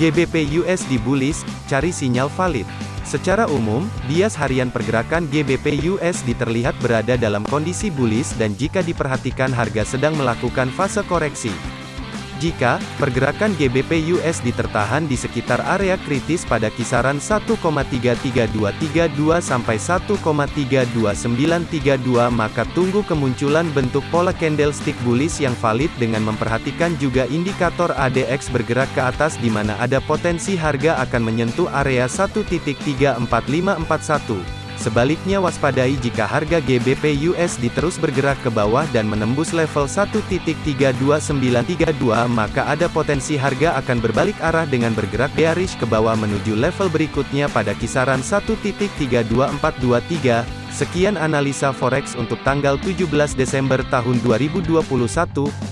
GBP USD bullish, cari sinyal valid. Secara umum, bias harian pergerakan GBP USD terlihat berada dalam kondisi bullish dan jika diperhatikan harga sedang melakukan fase koreksi. Jika pergerakan GBP USD tertahan di sekitar area kritis pada kisaran 1,33232 sampai 1,32932 maka tunggu kemunculan bentuk pola candlestick bullish yang valid dengan memperhatikan juga indikator ADX bergerak ke atas di mana ada potensi harga akan menyentuh area 1.34541. Sebaliknya waspadai jika harga GBP USD terus bergerak ke bawah dan menembus level 1.32932 maka ada potensi harga akan berbalik arah dengan bergerak bearish ke bawah menuju level berikutnya pada kisaran 1.32423. Sekian analisa forex untuk tanggal 17 Desember tahun 2021.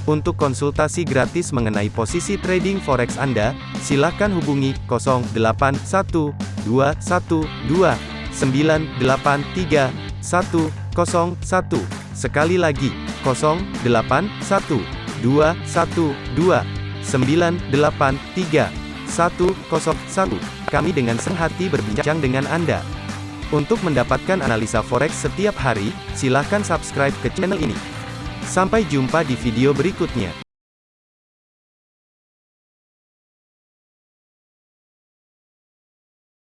Untuk konsultasi gratis mengenai posisi trading forex Anda, silakan hubungi 081212 983 101. Sekali lagi, 081 212 983 101. Kami dengan senang hati berbincang dengan Anda. Untuk mendapatkan analisa forex setiap hari, silahkan subscribe ke channel ini. Sampai jumpa di video berikutnya.